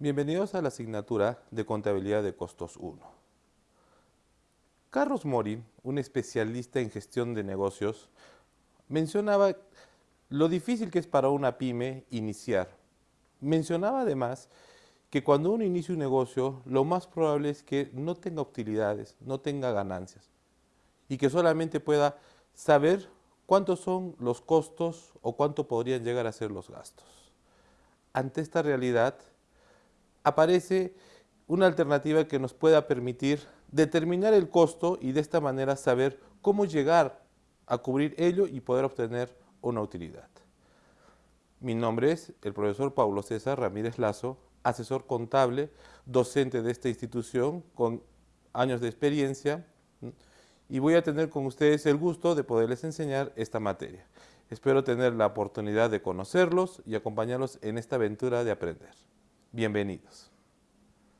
Bienvenidos a la asignatura de Contabilidad de Costos 1. Carlos Mori, un especialista en gestión de negocios, mencionaba lo difícil que es para una pyme iniciar. Mencionaba además que cuando uno inicia un negocio, lo más probable es que no tenga utilidades, no tenga ganancias y que solamente pueda saber cuántos son los costos o cuánto podrían llegar a ser los gastos. Ante esta realidad, aparece una alternativa que nos pueda permitir determinar el costo y de esta manera saber cómo llegar a cubrir ello y poder obtener una utilidad. Mi nombre es el profesor Pablo César Ramírez Lazo, asesor contable, docente de esta institución con años de experiencia y voy a tener con ustedes el gusto de poderles enseñar esta materia. Espero tener la oportunidad de conocerlos y acompañarlos en esta aventura de aprender. Bienvenidos.